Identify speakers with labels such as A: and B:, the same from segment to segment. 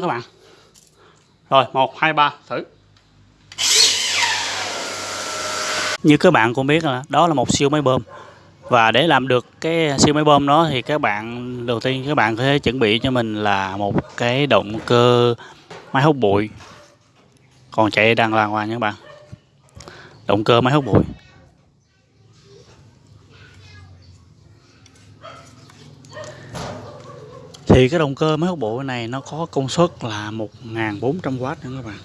A: các bạn. Rồi, một, hai, ba, thử. Như các bạn cũng biết là đó là một siêu máy bơm. Và để làm được cái siêu máy bơm đó thì các bạn, đầu tiên các bạn có thể chuẩn bị cho mình là một cái động cơ máy hút bụi. Còn chạy đang làng hoàng nha các bạn. Động cơ máy hút bụi. Thì cái động cơ máy hút bụi này nó có công suất là 1400W nữa các bạn.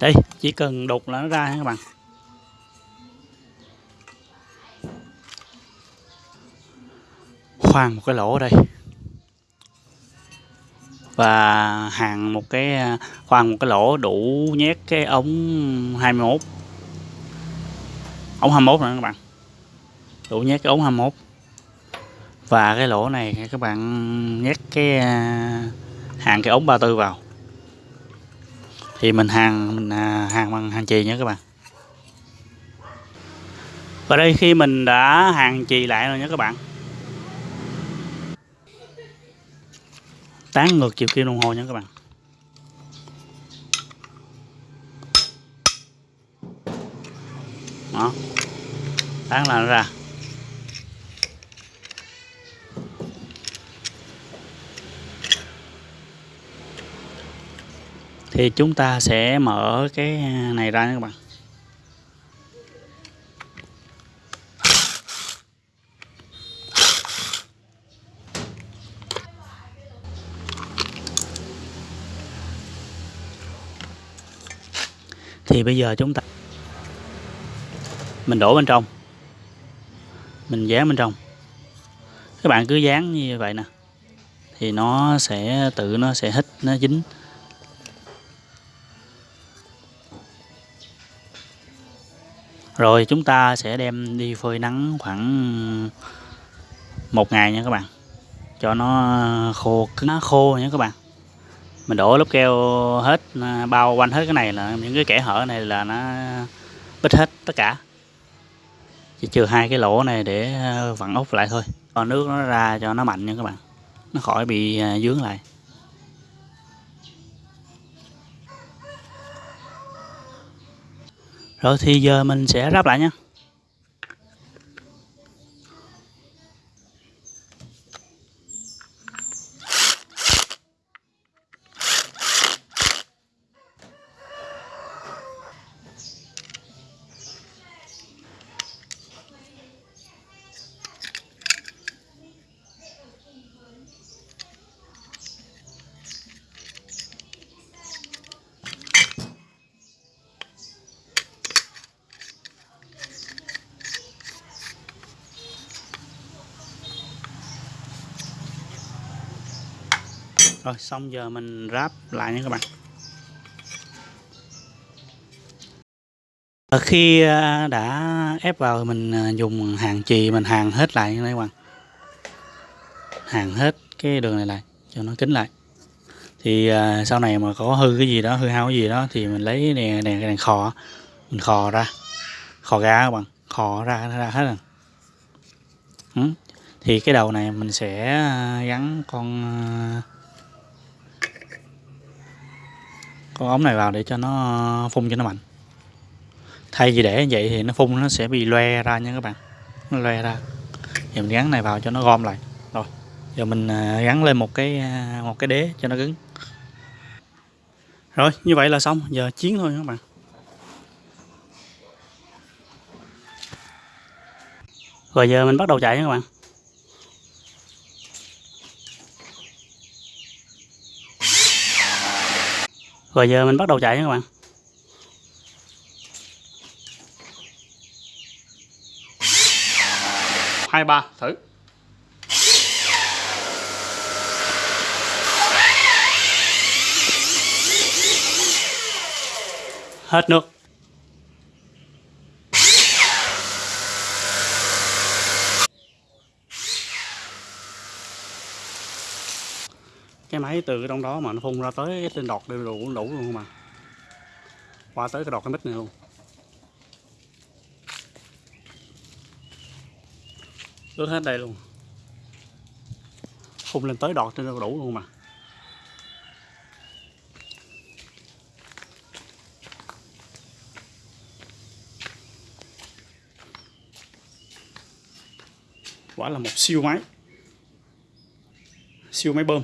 A: Đây, chỉ cần đục là nó ra nha các bạn. Khoan một cái lỗ ở đây. Và hàng một cái, khoan một cái lỗ đủ nhét cái ống 21 ống 21 nữa các bạn. Đủ nhét cái ống 21 và cái lỗ này các bạn nhét cái à, hàng cái ống 34 vào. Thì mình hàng mình à, hàng bằng hàng chì nha các bạn. Và đây khi mình đã hàng chì lại rồi nha các bạn. Tán ngược chiều kim đồng hồ nha các bạn. Đó. Tán là nó ra. Thì chúng ta sẽ mở cái à, này ra nha các bạn. Thì bây giờ chúng ta, mình đổ bên trong. Mình dán bên trong. Các bạn cứ dán như vậy nè. Thì nó sẽ, tự nó sẽ hít, nó dính. Rồi chúng ta sẽ đem đi phơi nắng khoảng một ngày nha các bạn. Cho nó khô nó khô nha các bạn. Mình đổ lớp keo hết à, bao quanh hết cái này là, những cái kẽ hở này là nó bít hết tất cả. Chỉ trừ hai cái lỗ này để à, vặn ốc lại thôi. Còn nước nó ra cho nó mạnh nha các bạn. Nó khỏi bị à, dướng lại. Rồi thì giờ mình sẽ ráp lại nha. Rồi, xong giờ mình ráp lại nha các bạn. Khi à, đã ép vào mình à, dùng hàng chì, mình hàng hết lại nha các bạn. Hàng hết cái đường này lại, cho nó kín lại. Thì à, sau này mà có hư cái gì đó, hư hao cái gì đó thì mình lấy đèn đèn đèn khò, mình khò ra. Khò ra các bạn, khò ra ra hết rồi. Ừ. thì cái đầu này mình sẽ gắn con con ống này vào để cho nó phun cho nó mạnh. Thay vì để như vậy thì nó phun nó sẽ bị loe ra nha các bạn. Nó loe ra. Thì mình gắn này vào cho nó gom lại. Rồi, giờ mình à, gắn lên một cái à, một cái đế cho nó cứng. Rồi, như vậy là xong. Giờ chiến thôi các bạn. Rồi giờ mình bắt đầu chạy nha các bạn. Rồi giờ mình bắt đầu chạy nha các bạn. Hai ba thử. Hết nước cái máy từ cái trong đó mà nó phun ra tới cái trên đọt đều đủ đủ luôn không mà qua tới cái đọt cái mít này luôn. Ướt hết đây luôn. Phun lên tới đọt trên đủ luôn mà. Quả là một siêu máy. Siêu máy bơm.